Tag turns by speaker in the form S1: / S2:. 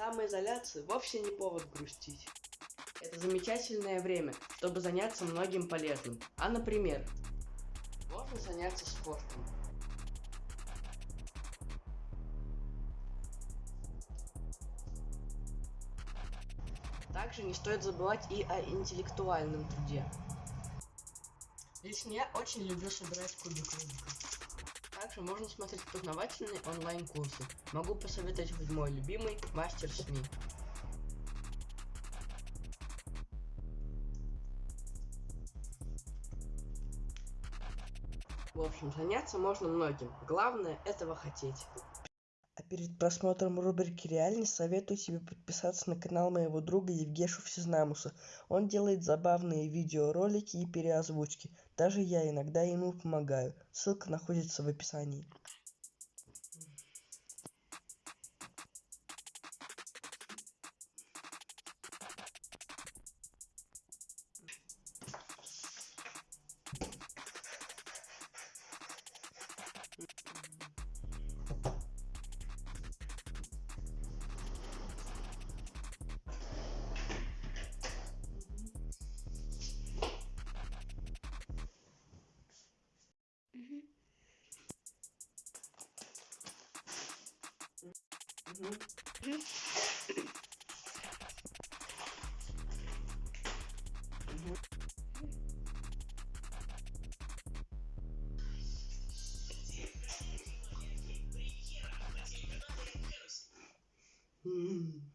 S1: Самоизоляция вовсе не повод грустить. Это замечательное время, чтобы заняться многим полезным. А, например, можно заняться спортом. Также не стоит забывать и о интеллектуальном труде. Лично я очень люблю собирать кубик Рубика. Также можно смотреть познавательные онлайн-курсы. Могу посоветовать мой любимый мастер СМИ. В общем, заняться можно многим. Главное этого хотеть. Перед просмотром рубрики «Реальность» советую тебе подписаться на канал моего друга Евгешу Всезнамуса. Он делает забавные видеоролики и переозвучки. Даже я иногда ему помогаю. Ссылка находится в описании.
S2: Mm-hmm.